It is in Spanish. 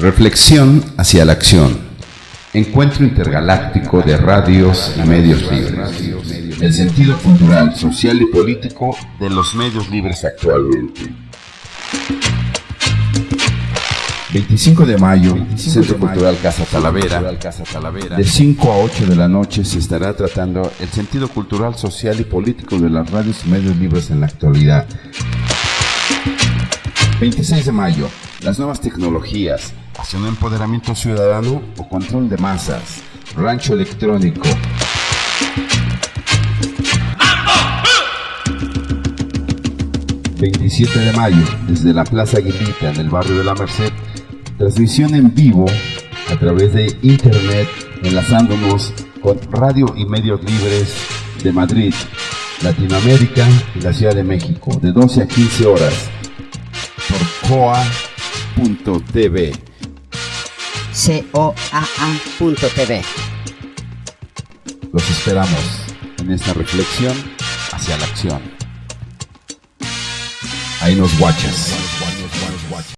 Reflexión hacia la acción. Encuentro intergaláctico de radios y medios libres. El sentido cultural, social y político de los medios libres actualmente. 25 de mayo, Centro Cultural Casa Talavera. De 5 a 8 de la noche se estará tratando el sentido cultural, social y político de las radios y medios libres en la actualidad. 26 de mayo, las nuevas tecnologías, hacia un empoderamiento ciudadano o control de masas, rancho electrónico. ...27 de mayo... ...desde la Plaza Aguilita... ...en el barrio de La Merced... ...transmisión en vivo... ...a través de internet... ...enlazándonos con radio y medios libres... ...de Madrid... ...Latinoamérica y la Ciudad de México... ...de 12 a 15 horas... ...por coa.tv... C-O-A-A.tv. Los esperamos en esta reflexión hacia la acción. Ahí nos guachas.